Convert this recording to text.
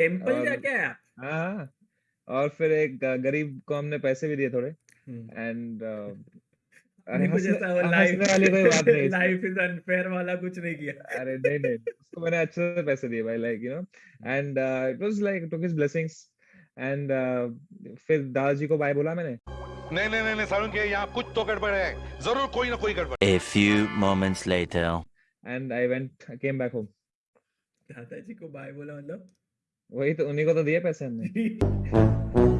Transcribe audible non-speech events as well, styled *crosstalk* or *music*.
Temple जाके आए आप? हाँ। और फिर एक गरीब को हमने पैसे भी दिए थोड़े एंड अरे हँसने वाली कोई बात नहीं लाइफ *laughs* इसमें। लाइफ इज़ अनफेयर वाला कुछ नहीं किया। अरे नहीं, नहीं, उसको मैंने अच्छे से पैसे दिए भाई like you know and it was like took his blessings and फिर दादाजी को बाय बोला मैंने नहीं नहीं नहीं, नहीं सारुण के यहाँ कुछ तो गड़बड़ है ज़रूर कोई ना कोई गड़बड़ A few moments later. And I went came back home दादाजी को बाय बोला मतलब? वही तो उन्हीं को तो दिए पैसे हमने। *laughs*